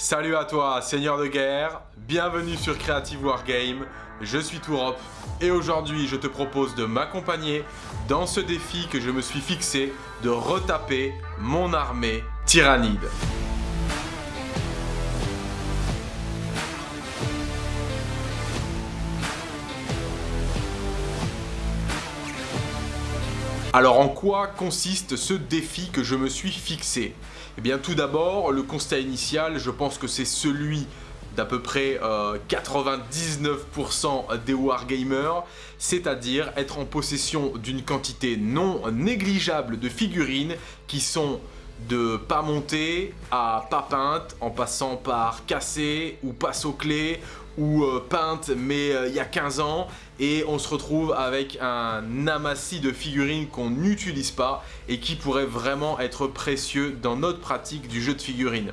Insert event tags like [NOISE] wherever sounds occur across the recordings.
Salut à toi, seigneur de guerre, bienvenue sur Creative Wargame, je suis Tourop et aujourd'hui je te propose de m'accompagner dans ce défi que je me suis fixé de retaper mon armée tyrannide. Alors en quoi consiste ce défi que je me suis fixé? Eh bien tout d'abord, le constat initial, je pense que c'est celui d'à peu près 99% euh, des wargamers, c'est-à-dire être en possession d'une quantité non négligeable de figurines qui sont de pas monter à pas peinte en passant par cassé ou passe aux ou euh, peinte mais euh, il y a 15 ans et on se retrouve avec un amassis de figurines qu'on n'utilise pas et qui pourrait vraiment être précieux dans notre pratique du jeu de figurines.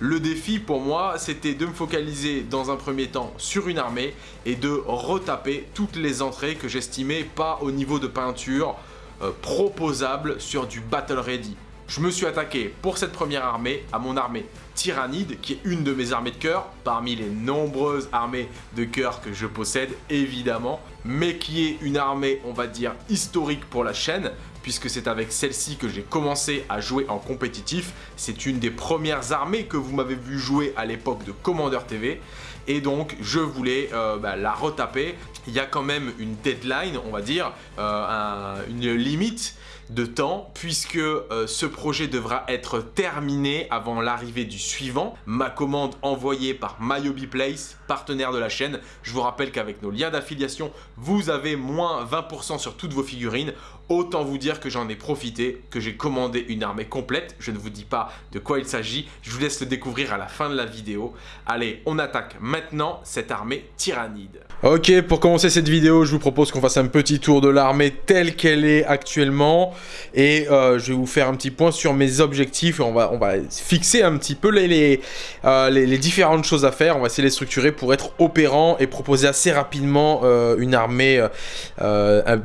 Le défi pour moi, c'était de me focaliser dans un premier temps sur une armée et de retaper toutes les entrées que j'estimais pas au niveau de peinture euh, proposable sur du Battle Ready. Je me suis attaqué pour cette première armée à mon armée Tyrannide, qui est une de mes armées de cœur, parmi les nombreuses armées de cœur que je possède, évidemment, mais qui est une armée, on va dire, historique pour la chaîne, puisque c'est avec celle-ci que j'ai commencé à jouer en compétitif. C'est une des premières armées que vous m'avez vu jouer à l'époque de Commander TV, et donc je voulais euh, bah, la retaper. Il y a quand même une deadline, on va dire, euh, une limite de temps puisque euh, ce projet devra être terminé avant l'arrivée du suivant. Ma commande envoyée par Myobi Place, partenaire de la chaîne. Je vous rappelle qu'avec nos liens d'affiliation, vous avez moins 20% sur toutes vos figurines. Autant vous dire que j'en ai profité, que j'ai commandé une armée complète. Je ne vous dis pas de quoi il s'agit, je vous laisse le découvrir à la fin de la vidéo. Allez, on attaque maintenant cette armée tyrannide. Ok, pour commencer cette vidéo, je vous propose qu'on fasse un petit tour de l'armée telle qu'elle est actuellement. Et euh, je vais vous faire un petit point sur mes objectifs. On va, on va fixer un petit peu les, euh, les, les, différentes choses à faire. On va essayer de les structurer pour être opérant et proposer assez rapidement euh, une armée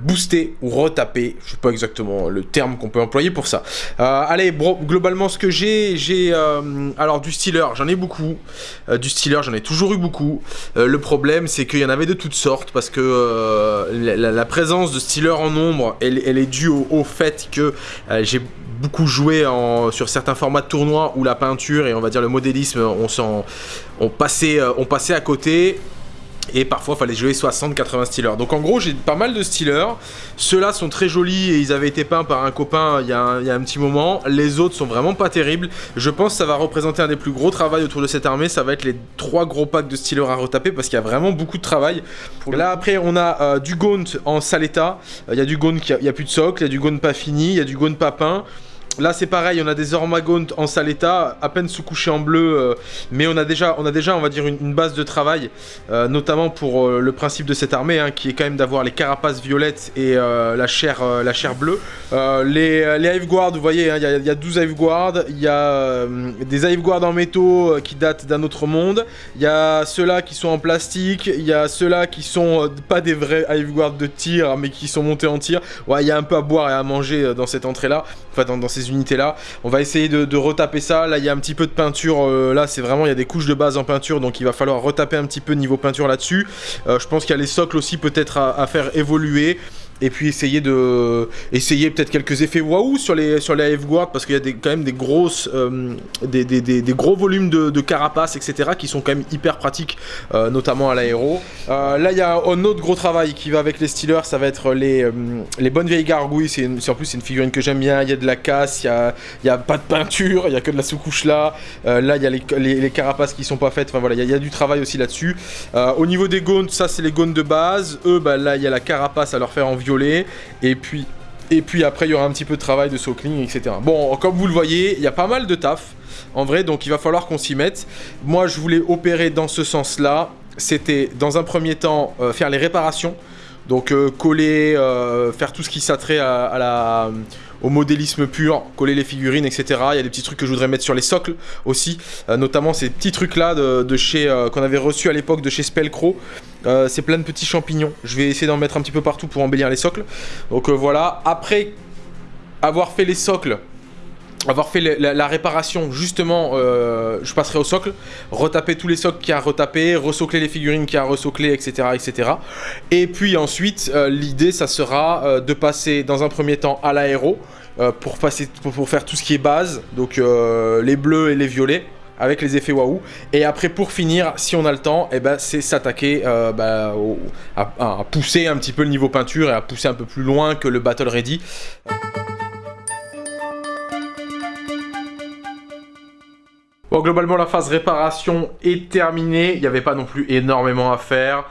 boostée ou retapée. Je sais pas exactement le terme qu'on peut employer pour ça. allez, globalement, ce que j'ai, j'ai alors du Stealer, j'en ai beaucoup. du Stealer, j'en ai toujours eu beaucoup. le problème, c'est qu'il y en avait de toutes sortes parce que la, présence de Stealer en nombre, elle, est due au, que euh, j'ai beaucoup joué sur certains formats de tournois où la peinture et on va dire le modélisme, on, on, passait, euh, on passait à côté et parfois, il fallait jouer 60-80 Steelers. Donc en gros, j'ai pas mal de Steelers. Ceux-là sont très jolis et ils avaient été peints par un copain il y, a un, petit moment. Les autres sont vraiment pas terribles. Je pense que ça va représenter un des plus gros travaux autour de cette armée. Ça va être les trois gros packs de Steelers à retaper parce qu'il y a vraiment beaucoup de travail. Là, après, on a euh, du Gaunt en sale état. Euh, il y a du Gaunt qui a, a plus de socle, il y a du Gaunt pas fini, il y a du Gaunt pas peint. Là c'est pareil, on a des Ormagont en sale état, à peine sous-couchés en bleu, euh, mais on a, déjà, on va dire, une, base de travail, euh, notamment pour euh, le principe de cette armée, hein, qui est quand même d'avoir les carapaces violettes et la, chair, la bleue. les, les vous voyez, hein, il y, a 12 Hive Guard, il y a des Hive Guard en métaux qui datent d'un autre monde, il y a ceux-là qui sont en plastique, il y a ceux-là qui sont pas des vrais Hive de tir, mais qui sont montés en tir. Ouais, il y a un peu à boire et à manger dans cette entrée-là, enfin dans ces unités là. On va essayer de, retaper ça. Là, il y a un petit peu de peinture. Euh, là, c'est vraiment, il y a des couches de base en peinture. Donc, il va falloir retaper un petit peu niveau peinture là-dessus. Euh, je pense qu'il y a les socles aussi peut-être à, faire évoluer et puis essayer de essayer peut-être quelques effets waouh sur les sur les guard parce qu'il y a quand même des grosses euh, des, des, des, gros volumes de, carapace etc qui sont quand même hyper pratiques euh, notamment à l'aéro. Euh, là il y a un autre gros travail qui va avec les Steelers ça va être les, les bonnes vieilles gargouilles. C'est en plus c'est une figurine que j'aime bien. Il y a de la casse il y a, y a pas de peinture il y a que de la sous-couche là. Là il y a les, les, carapaces qui sont pas faites. Enfin voilà il y, a du travail aussi là dessus au niveau des gaunts ça c'est les gaunts de base. Eux bah là il y a la carapace à leur faire en et puis, et puis après, il y aura un petit peu de travail de sockling, etc. Bon, comme vous le voyez, il y a pas mal de taf, en vrai, donc il va falloir qu'on s'y mette. Moi, je voulais opérer dans ce sens-là. C'était, dans un premier temps, euh, faire les réparations. Donc, euh, coller, euh, faire tout ce qui s'attrait à la au modélisme pur, coller les figurines, etc. Il y a des petits trucs que je voudrais mettre sur les socles aussi, euh, notamment ces petits trucs là de, chez euh, qu'on avait reçu à l'époque de chez Spellcrow. Euh, c'est plein de petits champignons. Je vais essayer d'en mettre un petit peu partout pour embellir les socles. Donc voilà. Après avoir fait les socles, avoir fait la, réparation, justement, euh, je passerai au socle, retaper tous les socles qu'il y a à retaper, resocler les figurines qu'il y a à etc. etc. Et puis ensuite, euh, l'idée, ça sera euh, de passer dans un premier temps à l'aéro, pour, pour, faire tout ce qui est base, donc les bleus et les violets, avec les effets waouh. Et après, pour finir, si on a le temps, eh ben, c'est s'attaquer bah, à, à, pousser un petit peu le niveau peinture et à pousser un peu plus loin que le Battle Ready. Bon, globalement, la phase réparation est terminée. Il n'y avait pas non plus énormément à faire.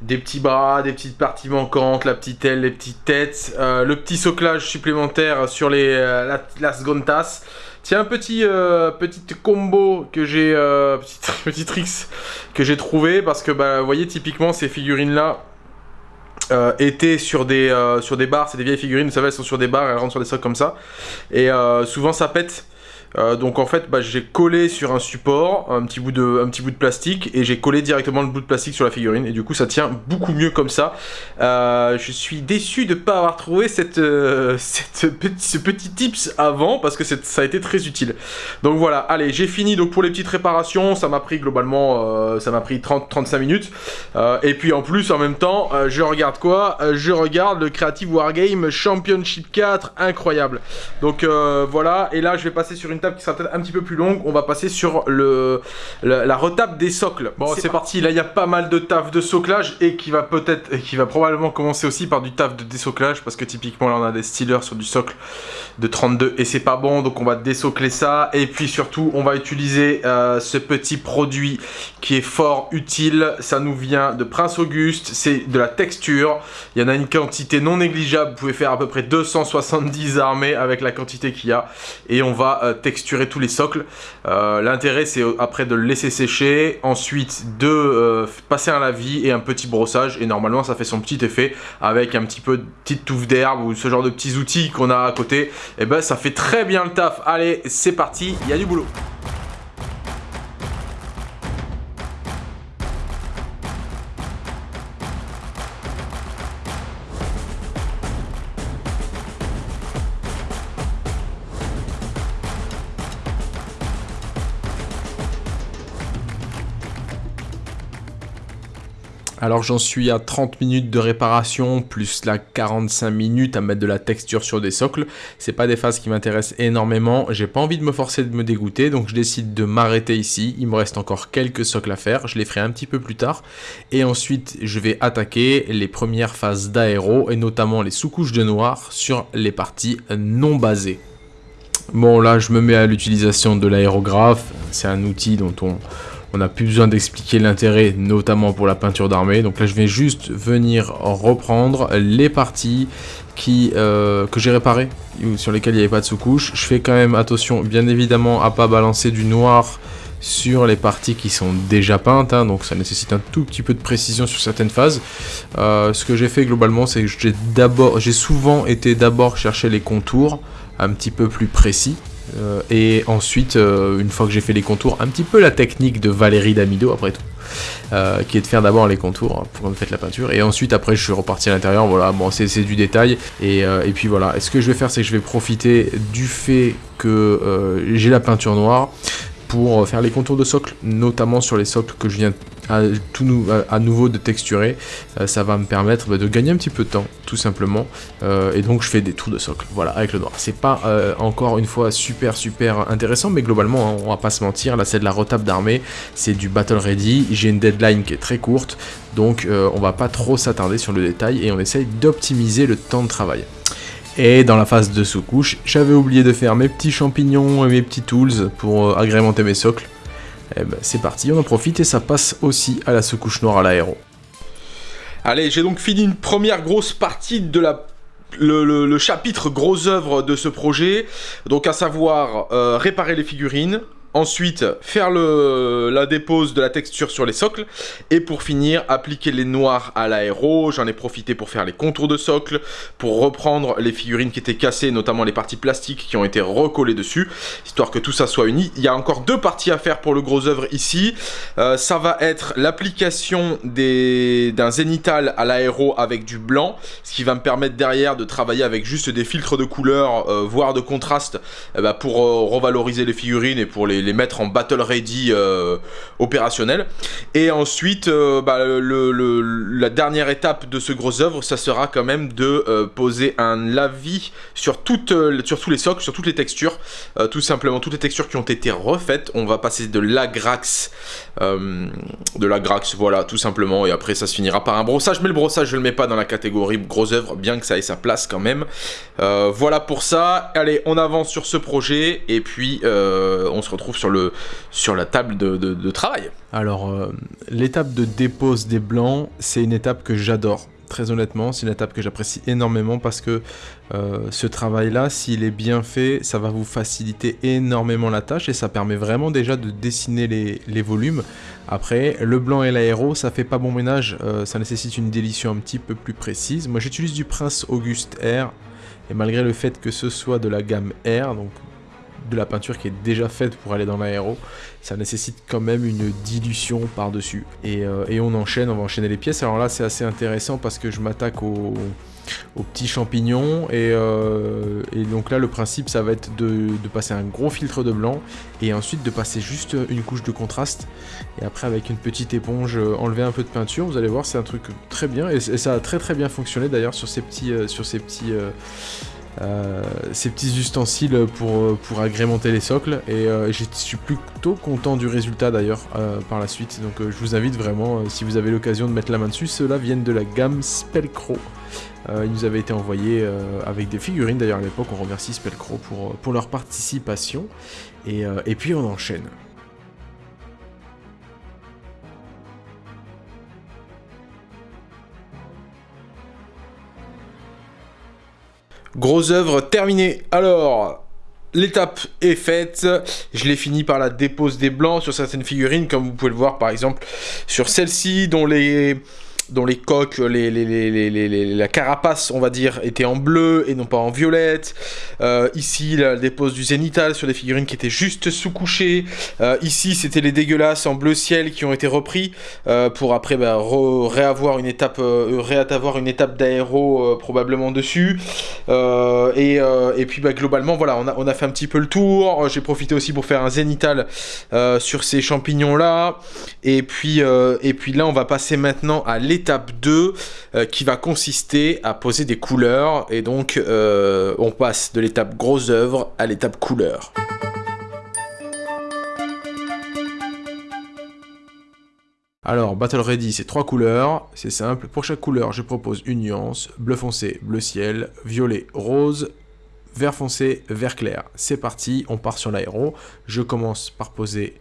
Des petits bras, des petites parties manquantes, la petite aile, les petites têtes. Euh, le petit soclage supplémentaire sur les, euh, la, seconde tasse. Tiens, un petit, euh, combo que j'ai... [LAUGHS] petit tricks que j'ai trouvé. Parce que, bah, vous voyez, typiquement, ces figurines-là... étaient sur des, sur des barres, c'est des vieilles figurines, vous savez, elles sont sur des barres, elles rentrent sur des socs comme ça. Et souvent ça pète, euh, donc en fait, bah, j'ai collé sur un support un petit, bout de, un petit bout de plastique et j'ai collé directement le bout de plastique sur la figurine et du coup ça tient beaucoup mieux comme ça. Euh, je suis déçu de ne pas avoir trouvé cette, euh, [LAUGHS] ce petit tips avant parce que ça a été très utile. Donc voilà, allez, j'ai fini donc pour les petites réparations, ça m'a pris globalement, ça m'a pris 30-35 minutes. et puis en plus, en même temps, je regarde quoi? Je regarde le Creative Wargame Championship 4, incroyable. Donc voilà, et là je vais passer sur une table qui sera peut-être un petit peu plus longue, on va passer sur le, la, retape des socles. Bon, c'est parti. Là, il y a pas mal de taf de soclage et qui va peut-être, qui va probablement commencer aussi par du taf de désoclage parce que typiquement, là, on a des stealers sur du socle de 32 et c'est pas bon, donc on va désocler ça. Et puis surtout, on va utiliser euh, ce petit produit qui est fort utile. Ça nous vient de Prince Auguste, c'est de la texture. Il y en a une quantité non négligeable. Vous pouvez faire à peu près 270 armées avec la quantité qu'il y a. Et on va euh, texturer tous les socles. Euh, l'intérêt c'est après de le laisser sécher, ensuite de euh, passer un lavis et un petit brossage et normalement ça fait son petit effet avec un petit peu de petite touffe d'herbe ou ce genre de petits outils qu'on a à côté. Et eh ben ça fait très bien le taf. Allez c'est parti, il y a du boulot. Alors j'en suis à 30 minutes de réparation, plus la 45 minutes à mettre de la texture sur des socles. C'est pas des phases qui m'intéressent énormément, j'ai pas envie de me forcer de me dégoûter, donc je décide de m'arrêter ici. Il me reste encore quelques socles à faire, je les ferai un petit peu plus tard. Et ensuite, je vais attaquer les premières phases d'aéro, et notamment les sous-couches de noir sur les parties non basées. Bon là, je me mets à l'utilisation de l'aérographe, c'est un outil dont on on n'a plus besoin d'expliquer l'intérêt, notamment pour la peinture d'armée. Donc là, je vais juste venir reprendre les parties euh, que j'ai réparées, sur lesquelles il n'y avait pas de sous-couche. Je fais quand même attention, bien évidemment, à pas balancer du noir sur les parties qui sont déjà peintes, hein. donc ça nécessite un tout petit peu de précision sur certaines phases. Euh, ce que j'ai fait globalement, c'est que j'ai souvent été d'abord chercher les contours un petit peu plus précis, euh, et ensuite, euh, une fois que j'ai fait les contours, un petit peu la technique de Valérie Damido après tout, euh, qui est de faire d'abord les contours pour me faire la peinture, et ensuite après je suis reparti à l'intérieur, voilà, bon c'est du détail, et, puis voilà, ce que je vais faire c'est que je vais profiter du fait que j'ai la peinture noire, pour faire les contours de socle, notamment sur les socles que je viens à, nouveau de texturer. Euh, ça va me permettre bah, de gagner un petit peu de temps, tout simplement. Euh, et donc je fais des tours de socle, voilà, avec le noir. C'est pas euh, encore une fois super super intéressant, mais globalement, hein, on va pas se mentir, là c'est de la retape d'armée, c'est du battle ready, j'ai une deadline qui est très courte, donc on va pas trop s'attarder sur le détail et on essaye d'optimiser le temps de travail. Et dans la phase de sous-couche, j'avais oublié de faire mes petits champignons et mes petits tools pour agrémenter mes socles. Eh ben c'est parti, on en profite et ça passe aussi à la sous-couche noire à l'aéro. Allez, j'ai donc fini une première grosse partie de la le, chapitre gros œuvre de ce projet, donc à savoir euh, réparer les figurines, Ensuite, faire la dépose de la texture sur les socles. Et pour finir, appliquer les noirs à l'aéro. J'en ai profité pour faire les contours de socle, pour reprendre les figurines qui étaient cassées, notamment les parties plastiques qui ont été recollées dessus, histoire que tout ça soit uni. Il y a encore deux parties à faire pour le gros œuvre ici. Euh, ça va être l'application d'un zénital à l'aéro avec du blanc, ce qui va me permettre derrière de travailler avec juste des filtres de couleur, euh, voire de contraste, eh ben, pour euh, revaloriser les figurines et pour les les mettre en battle ready euh, opérationnel. Et ensuite, euh, bah, la dernière étape de ce gros œuvre, ça sera quand même de euh, poser un lavis sur, toutes, sur tous les socles, sur toutes les textures. tout simplement, toutes les textures qui ont été refaites. On va passer de l'agrax, de l'agrax, voilà, tout simplement. Et après, ça se finira par un brossage. Mais le brossage, je le mets pas dans la catégorie gros œuvre, bien que ça ait sa place quand même. voilà pour ça. Allez, on avance sur ce projet. Et puis, on se retrouve sur, le, sur la table de, travail. Alors, euh, l'étape de dépose des blancs, c'est une étape que j'adore. Très honnêtement, c'est une étape que j'apprécie énormément parce que euh, ce travail-là, s'il est bien fait, ça va vous faciliter énormément la tâche et ça permet vraiment déjà de dessiner les, volumes. Après, le blanc et l'aéro, ça fait pas bon ménage, euh, ça nécessite une délition un petit peu plus précise. Moi, j'utilise du Prince Auguste R et malgré le fait que ce soit de la gamme R, donc de la peinture qui est déjà faite pour aller dans l'aéro, ça nécessite quand même une dilution par-dessus. Euh, et, on enchaîne, on va enchaîner les pièces. Alors là, c'est assez intéressant parce que je m'attaque aux, petits champignons. Euh, et, donc là, le principe, ça va être de, passer un gros filtre de blanc et ensuite de passer juste une couche de contraste. Et après, avec une petite éponge, euh, enlever un peu de peinture. Vous allez voir, c'est un truc très bien. Et, ça a très très bien fonctionné d'ailleurs sur ces petits... sur ces petits euh, ces petits ustensiles pour, euh, pour agrémenter les socles. Et euh, je suis plutôt content du résultat d'ailleurs par la suite. Donc je vous invite vraiment si vous avez l'occasion de mettre la main dessus ceux-là viennent de la gamme Spellcro. Ils nous avaient été envoyés avec des figurines d'ailleurs à l'époque on remercie Spellcro pour, pour leur participation. Et, et puis on enchaîne Grosse œuvre terminée. Alors, l'étape est faite. Je l'ai fini par la dépose des blancs sur certaines figurines, comme vous pouvez le voir par exemple sur celle-ci, dont les dont les coques, les, la carapace, on va dire, était en bleu et non pas en violette. Euh, ici, la dépose du zénital sur des figurines qui étaient juste sous-couchées. Euh, ici, c'était les dégueulasses en bleu ciel qui ont été repris euh, pour après bah, réavoir une étape, d'aéro probablement dessus. Et, puis bah, globalement, voilà, on a, fait un petit peu le tour. J'ai profité aussi pour faire un zénital sur ces champignons là. Et puis, et là, on va passer maintenant à l'étape l'étape 2 euh, qui va consister à poser des couleurs et donc euh, on passe de l'étape grosse œuvre à l'étape couleur. Alors, Battle Ready, c'est trois couleurs, c'est simple. Pour chaque couleur, je propose une nuance, bleu foncé, bleu ciel, violet, rose, vert foncé, vert clair. C'est parti, on part sur l'aéro. Je commence par poser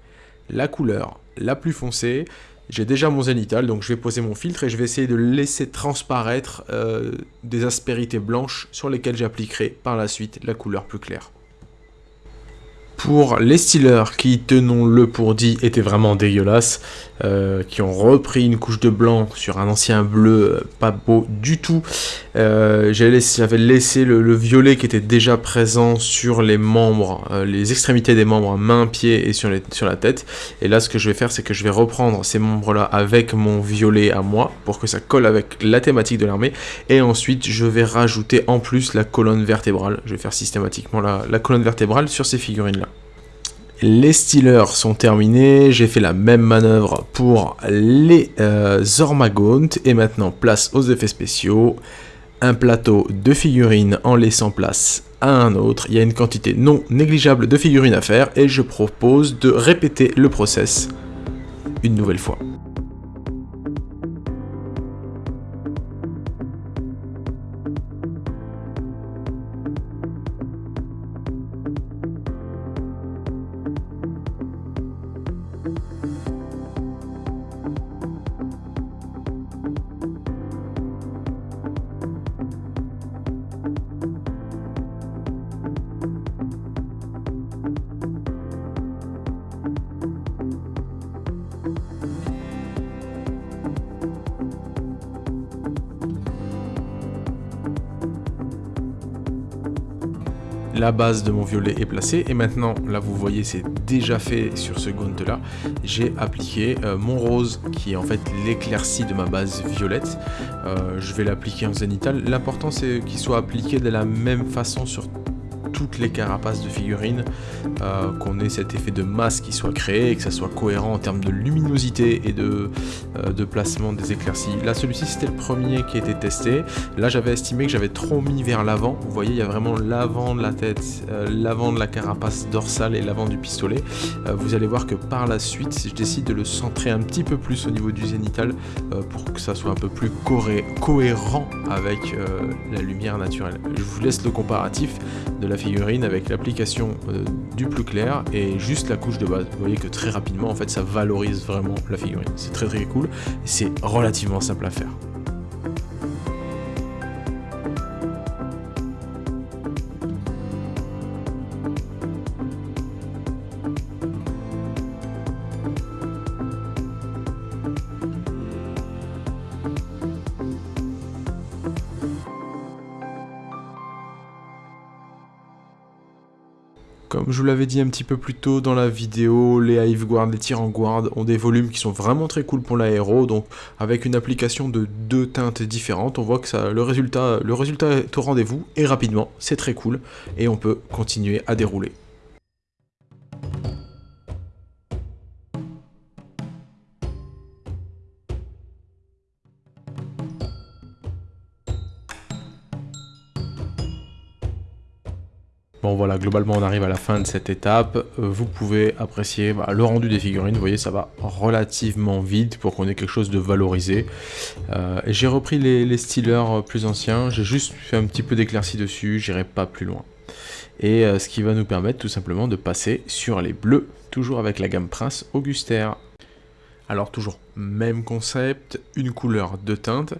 la couleur la plus foncée. J'ai déjà mon zénital, donc je vais poser mon filtre et je vais essayer de laisser transparaître euh, des aspérités blanches sur lesquelles j'appliquerai par la suite la couleur plus claire. Pour les Steelers qui, tenons-le pour dit, étaient vraiment dégueulasses, euh, qui ont repris une couche de blanc sur un ancien bleu euh, pas beau du tout, euh, j'avais laissé, le, violet qui était déjà présent sur les membres, les extrémités des membres, mains, pieds et sur, la tête. Et là, ce que je vais faire, c'est que je vais reprendre ces membres-là avec mon violet à moi, pour que ça colle avec la thématique de l'armée. Et ensuite, je vais rajouter en plus la colonne vertébrale. Je vais faire systématiquement la colonne vertébrale sur ces figurines-là. Les Steelers sont terminés, j'ai fait la même manœuvre pour les euh, et maintenant place aux effets spéciaux, un plateau de figurines en laissant place à un autre, il y a une quantité non négligeable de figurines à faire, et je propose de répéter le process une nouvelle fois. La base de mon violet est placée et maintenant, là vous voyez c'est déjà fait sur ce gaunt là, j'ai appliqué euh, mon rose qui est en fait l'éclaircie de ma base violette. Euh, je vais l'appliquer en zénital. L'important c'est qu'il soit appliqué de la même façon sur toutes les carapaces de figurines, euh, qu'on ait cet effet de masse soit créé et que ça soit cohérent en termes de luminosité et de, euh, placement des éclaircies. Là, celui-ci, c'était le premier qui était testé. Là, j'avais estimé que j'avais trop mis vers l'avant. Vous voyez, il y a vraiment l'avant de la tête, euh, l'avant de la carapace dorsale et l'avant du pistolet. vous allez voir que par la suite, si je décide de le centrer un petit peu plus au niveau du zénital pour que ça soit un peu plus cohérent avec la lumière naturelle. Je vous laisse le comparatif de la figurine avec l'application euh, du plus clair et juste la couche de base. Vous voyez que très rapidement en fait ça valorise vraiment la figurine. C'est très très cool et c'est relativement simple à faire. Comme je vous l'avais dit un petit peu plus tôt dans la vidéo, les Hive Guard, les Tyran Guard ont des volumes qui sont vraiment très cool pour l'aéro, donc avec une application de deux teintes différentes, on voit que ça, le, résultat, le résultat est au rendez-vous, et rapidement, c'est très cool, et on peut continuer à dérouler. Bon voilà, globalement on arrive à la fin de cette étape. Euh, vous pouvez apprécier bah, le rendu des figurines. Vous voyez, ça va relativement vite pour qu'on ait quelque chose de valorisé. Euh, j'ai repris les, les stylers plus anciens. J'ai juste fait un petit peu d'éclaircie dessus. J'irai pas plus loin. Et euh, ce qui va nous permettre tout simplement de passer sur les bleus, toujours avec la gamme Prince Auguster. Alors toujours même concept, une couleur, de teinte.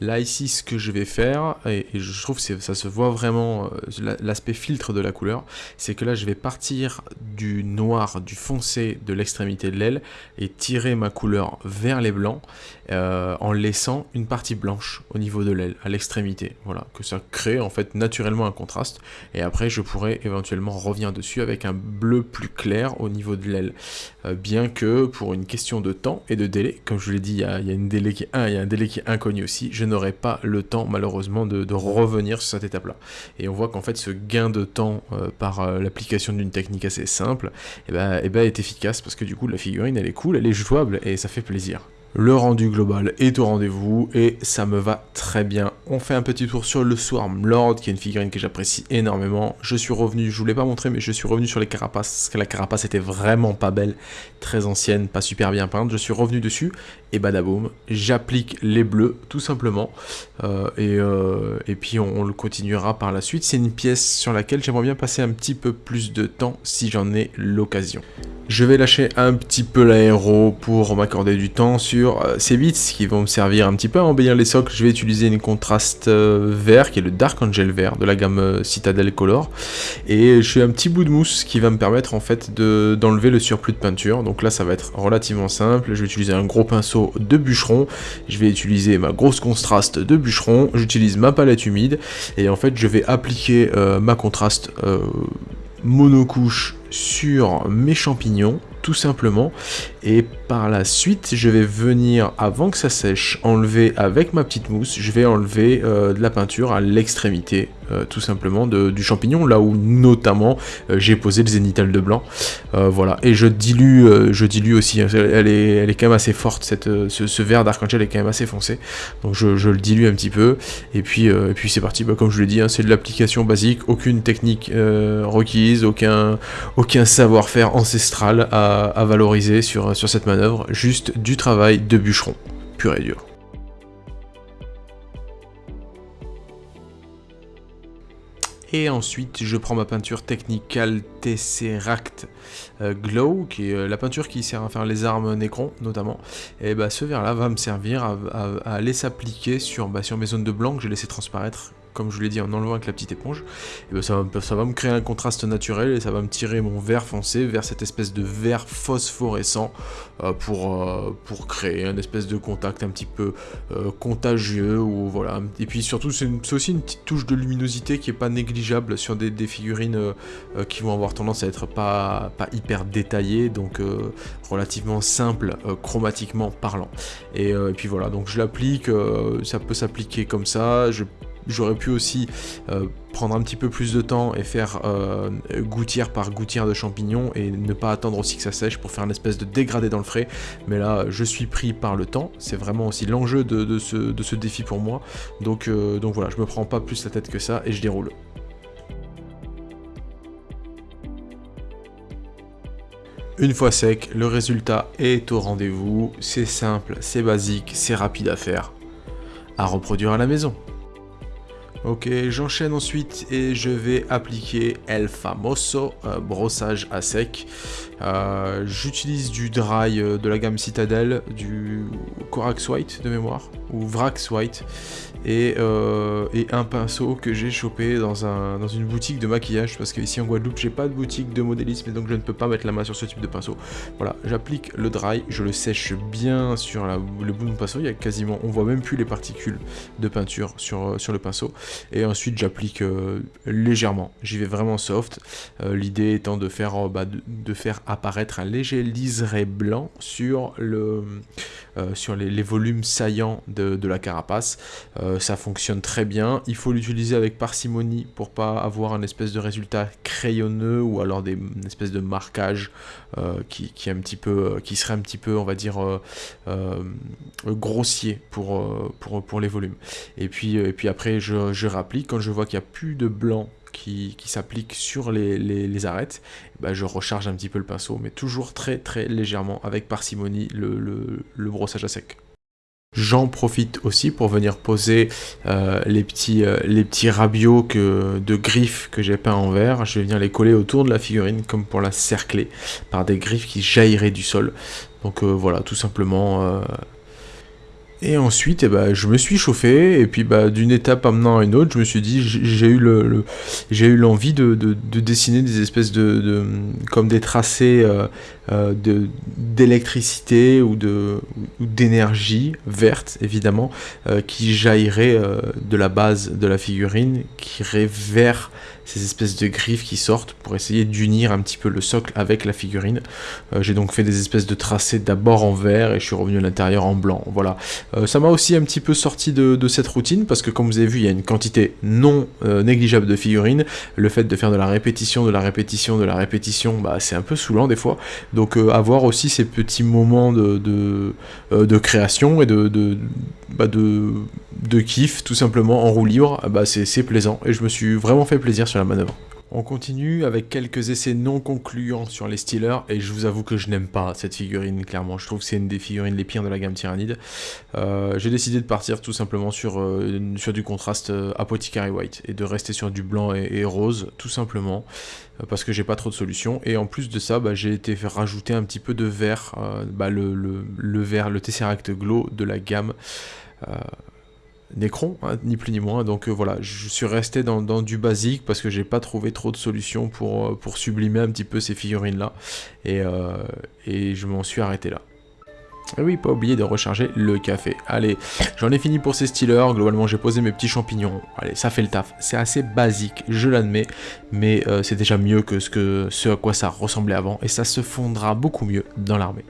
Là ici ce que je vais faire, et, je trouve que ça se voit vraiment euh, l'aspect filtre de la couleur, c'est que là je vais partir du noir, du foncé de l'extrémité de l'aile et tirer ma couleur vers les blancs euh, en laissant une partie blanche au niveau de l'aile, à l'extrémité. Voilà, que ça crée en fait naturellement un contraste et après je pourrais éventuellement revenir dessus avec un bleu plus clair au niveau de l'aile. Euh, bien que pour une question de temps et de délai, comme je vous l'ai dit, il y, a, un délai qui est inconnu aussi. Je n'aurai pas le temps, malheureusement, de, revenir sur cette étape-là. Et on voit qu'en fait, ce gain de temps euh, par euh, l'application d'une technique assez simple, eh ben, eh ben, est efficace parce que du coup, la figurine, elle est cool, elle est jouable et ça fait plaisir. Le rendu global est au rendez-vous et ça me va très bien. On fait un petit tour sur le Swarm Lord qui est une figurine que j'apprécie énormément. Je suis revenu, je vous l'ai pas montré mais je suis revenu sur les carapaces parce que la carapace était vraiment pas belle, très ancienne, pas super bien peinte. Je suis revenu dessus et badaboum, j'applique les bleus tout simplement euh, euh, et, puis on, le continuera par la suite. C'est une pièce sur laquelle j'aimerais bien passer un petit peu plus de temps si j'en ai l'occasion. Je vais lâcher un petit peu l'aéro pour m'accorder du temps sur euh, ces bits qui vont me servir un petit peu à embellir les socles. Je vais utiliser une contraste vert qui est le Dark Angel vert de la gamme Citadel Color. Et je fais un petit bout de mousse qui va me permettre en fait d'enlever le surplus de peinture. Donc là ça va être relativement simple. Je vais utiliser un gros pinceau de bûcheron. Je vais utiliser ma grosse contraste de bûcheron. J'utilise ma palette humide. Et en fait je vais appliquer ma contraste monocouche sur mes champignons tout simplement et par la suite je vais venir avant que ça sèche enlever avec ma petite mousse je vais enlever euh, de la peinture à l'extrémité euh, tout simplement du champignon là où notamment euh, j'ai posé le zénital de blanc. Voilà. Et je dilue je dilue aussi hein, elle est, elle est quand même assez forte cette, ce, vert d'arc-en-ciel est quand même assez foncé. Donc je, le dilue un petit peu. Et puis, puis c'est parti. Bah, comme je l'ai dit hein, c'est de l'application basique. Aucune technique requise aucun, aucun savoir-faire ancestral à, valoriser sur, sur cette manœuvre juste du travail de bûcheron pur et dur Et ensuite, je prends ma peinture Technical Tesseract euh, Glow, qui est euh, la peinture qui sert à faire les armes Necron, notamment. Et bah, ce verre-là va me servir à, aller s'appliquer sur, bah, sur mes zones de blanc que j'ai laissé transparaître comme je vous l'ai dit en enlevant avec la petite éponge, et ben ça, va, me créer un contraste naturel et ça va me tirer mon vert foncé vers cette espèce de vert phosphorescent euh, pour, euh, pour créer un espèce de contact un petit peu euh, contagieux ou voilà. Et puis surtout c'est aussi une petite touche de luminosité qui est pas négligeable sur des, figurines qui vont avoir tendance à être pas, pas hyper détaillées, donc relativement simple chromatiquement parlant. Et, et, puis voilà, donc je l'applique, ça peut s'appliquer comme ça, je J'aurais pu aussi euh, prendre un petit peu plus de temps et faire euh, gouttière par gouttière de champignons et ne pas attendre aussi que ça sèche pour faire une espèce de dégradé dans le frais. Mais là, je suis pris par le temps. C'est vraiment aussi l'enjeu de, ce, défi pour moi. Donc, euh, donc voilà, je me prends pas plus la tête que ça et je déroule. Une fois sec, le résultat est au rendez-vous. C'est simple, c'est basique, c'est rapide à faire. À reproduire à la maison. Ok, j'enchaîne ensuite et je vais appliquer El Famoso brossage à sec. Euh, j'utilise du dry euh, de la gamme Citadel, du Corax White de mémoire, ou Vrax White, et, un pinceau que j'ai chopé dans, un, dans une boutique de maquillage, parce qu'ici en Guadeloupe, j'ai pas de boutique de modélisme, et donc je ne peux pas mettre la main sur ce type de pinceau. Voilà, j'applique le dry, je le sèche bien sur le bout de mon pinceau, il y a quasiment, on voit même plus les particules de peinture sur, sur le pinceau. Et ensuite j'applique euh, légèrement, j'y vais vraiment soft, euh, l'idée étant de faire, euh, bah, de, faire apparaître un léger liseré blanc sur, le, sur les, volumes saillants de, la carapace, ça fonctionne très bien, il faut l'utiliser avec parcimonie pour pas avoir un espèce de résultat crayonneux ou alors des une espèce de marquage qui, qui, peu, qui serait un petit peu on va dire grossier pour, les volumes. Et puis, après je, je quand je vois qu'il n'y a plus de blanc qui, s'applique sur les, arêtes, bah, je recharge un petit peu le pinceau, mais toujours très très légèrement avec parcimonie le, brossage à sec. J'en profite aussi pour venir poser euh, les, petits, euh, les petits rabios que, de griffes que j'ai peints en vert. Je vais venir les coller autour de la figurine comme pour la cercler par des griffes qui jailliraient du sol. Donc euh, voilà, tout simplement et ensuite, eh ben, je me suis chauffé, et puis bah, d'une étape amenant à une autre, je me suis dit, j'ai eu l'envie de, dessiner des espèces de, comme des tracés euh, euh, d'électricité ou de d'énergie verte évidemment, euh, qui jaillirait de la base de la figurine, qui irait vers ces espèces de griffes qui sortent pour essayer d'unir un petit peu le socle avec la figurine. Euh, j'ai donc fait des espèces de tracés d'abord en vert et je suis revenu à l'intérieur en blanc. Voilà. Euh, ça m'a aussi un petit peu sorti de, cette routine parce que comme vous avez vu, il y a une quantité non euh, négligeable de figurines. Le fait de faire de la répétition, de la répétition, de la répétition, bah, c'est un peu saoulant des fois. Donc avoir aussi ces petits moments de, de, création et de, de, bah, de, kiff tout simplement en roue libre, bah, c'est plaisant et je me suis vraiment fait plaisir sur la manœuvre. On continue avec quelques essais non concluants sur les Steelers, et je vous avoue que je n'aime pas cette figurine, clairement. Je trouve que c'est une des figurines les pires de la gamme Tyrannide. Euh, j'ai décidé de partir tout simplement sur, euh, sur du contraste euh, Apothecary White, et de rester sur du blanc et, rose, tout simplement, parce que j'ai pas trop de solutions. Et en plus de ça, bah, j'ai été faire rajouter un petit peu de vert, bah, le, le, le, vert, le Tesseract Glow de la gamme. Necron, hein, ni plus ni moins. Donc euh, voilà, je suis resté dans, du basique parce que j'ai pas trouvé trop de solutions pour, euh, sublimer un petit peu ces figurines là. Et, euh, et je m'en suis arrêté là. Et oui, pas oublier de recharger le café. Allez, j'en ai fini pour ces Steelers. Globalement, j'ai posé mes petits champignons. Allez, ça fait le taf. C'est assez basique, je l'admets, mais euh, c'est déjà mieux que ce, que ce à quoi ça ressemblait avant, et ça se fondra beaucoup mieux dans l'armée.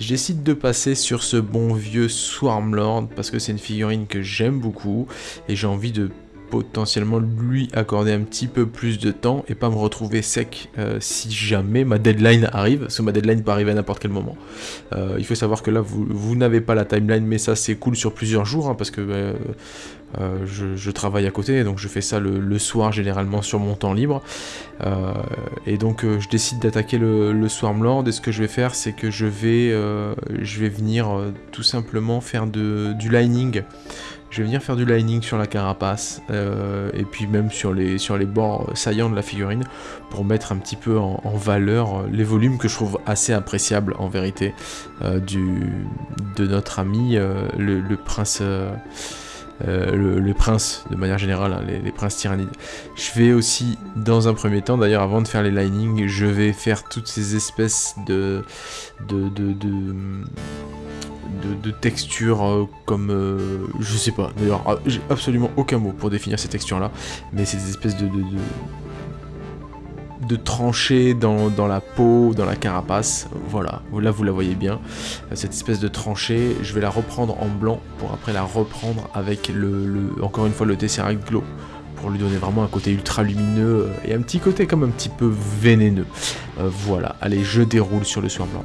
Je décide de passer sur ce bon vieux Swarmlord, parce que c'est une figurine que j'aime beaucoup, et j'ai envie de potentiellement lui accorder un petit peu plus de temps et pas me retrouver sec euh, si jamais ma deadline arrive, parce que ma deadline peut arriver à n'importe quel moment. Euh, il faut savoir que là, vous, n'avez pas la timeline, mais ça c'est cool sur plusieurs jours, hein, parce que euh, je, travaille à côté, donc je fais ça le, soir généralement sur mon temps libre. et donc je décide d'attaquer le, le Swarmlord, et ce que je vais faire, c'est que je vais, je vais venir tout simplement faire du lining je vais venir faire du lining sur la carapace euh, et puis même sur les, sur les bords saillants de la figurine pour mettre un petit peu en, valeur euh, les volumes que je trouve assez appréciables en vérité euh, du, de notre ami le, prince euh, les princes de manière générale, hein, les, princes tyrannides. Je vais aussi, dans un premier temps, d'ailleurs avant de faire les linings, je vais faire toutes ces espèces de... de, de, de textures comme je sais pas d'ailleurs ah, j'ai absolument aucun mot pour définir ces textures là mais c'est des espèces de, de tranchée dans, la peau, dans la carapace. Voilà, là vous la voyez bien. Cette espèce de tranchée, je vais la reprendre en blanc pour après la reprendre avec le, encore une fois le Tesseract Glow pour lui donner vraiment un côté ultra lumineux et un petit côté comme un petit peu vénéneux. Euh, voilà, allez, je déroule sur le soir blanc.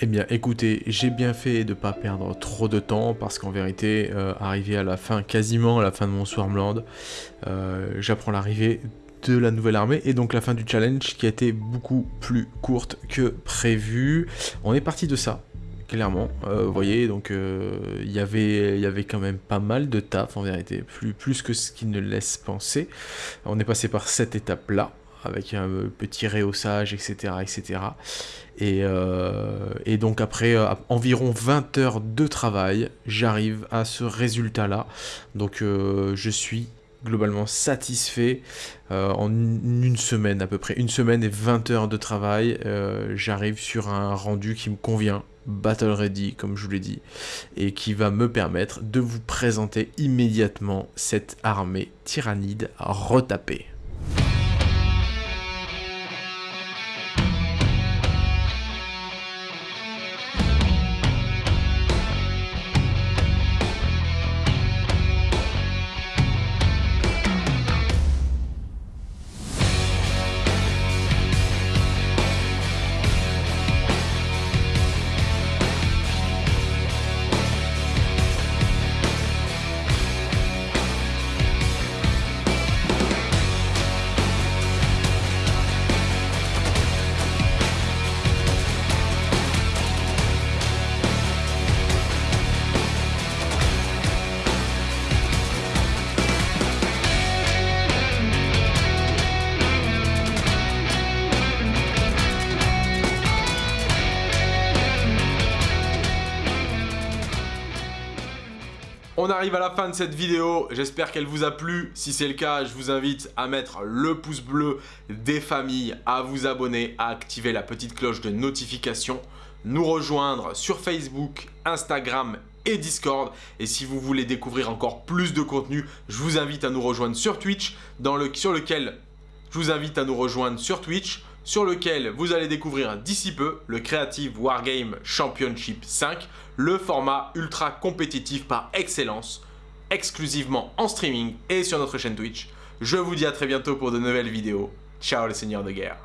Eh bien écoutez, j'ai bien fait de ne pas perdre trop de temps parce qu'en vérité, euh, arrivé à la fin, quasiment à la fin de mon Swarmland, euh, j'apprends l'arrivée de la nouvelle armée et donc la fin du challenge qui a été beaucoup plus courte que prévu. On est parti de ça, clairement. Euh, vous voyez, donc il y avait quand même pas mal de taf en vérité, plus, plus que ce qui ne laisse penser. On est passé par cette étape-là avec un petit rehaussage, etc. etc. Et, euh, et donc après euh, environ 20 heures de travail, j'arrive à ce résultat-là. Donc euh, je suis globalement satisfait en une semaine à peu près. Une semaine et 20 heures de travail, j'arrive sur un rendu qui me convient battle ready comme je vous l'ai dit et qui va me permettre de vous présenter immédiatement cette armée tyrannide retapée. On arrive à la fin de cette vidéo, j'espère qu'elle vous a plu. Si c'est le cas, je vous invite à mettre le pouce bleu des familles, à vous abonner, à activer la petite cloche de notification, nous rejoindre sur Facebook, Instagram et Discord. Et si vous voulez découvrir encore plus de contenu, je vous invite à nous rejoindre sur Twitch, sur lequel je vous invite à nous rejoindre sur Twitch sur lequel vous allez découvrir d'ici peu le Creative Wargame Championship 5, le format ultra compétitif par excellence, exclusivement en streaming et sur notre chaîne Twitch. Je vous dis à très bientôt pour de nouvelles vidéos. Ciao les seigneurs de guerre